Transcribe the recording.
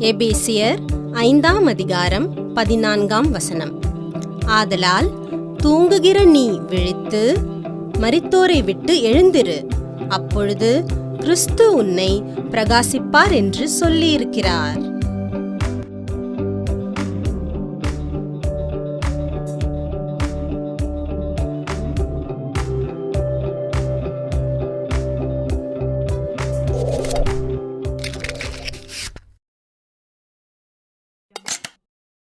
எபேசியர் ஐந்தாம் அதிகாரம் பதினான்காம் வசனம். ஆதலால் தூங்குகிற நீ விழித்து மரித்தோரை விட்டு எழுந்திரு. அப்பொழுது கிறிஸ்து உன்னை பிரகாசிப்பார் என்று சொல்லியிருக்கிறார்.